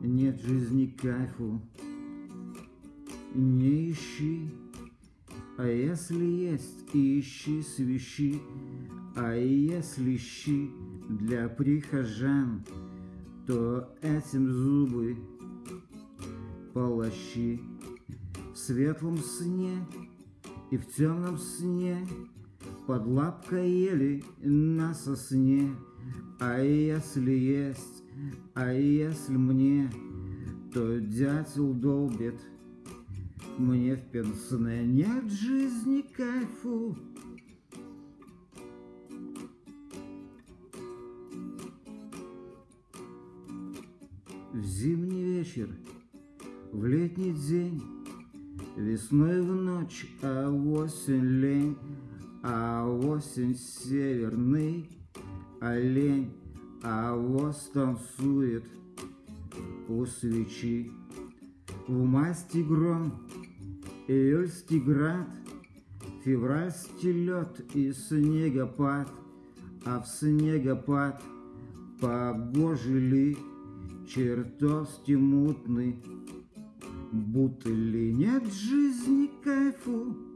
Нет жизни кайфу, не ищи, а если есть, ищи свищи, а если щи для прихожан, то этим зубы полощи. В светлом сне и в темном сне под лапкой ели на сосне, а если есть, а если мне, то дятел долбит мне в пенсне. Нет жизни кайфу, В зимний вечер, в летний день, Весной в ночь, а осень лень, А осень северный олень, А воз танцует у свечи. В масти гром, июльский град, Февральский лед и снегопад, А в снегопад погожий ли чертовски мутный, будто ли нет жизни кайфу.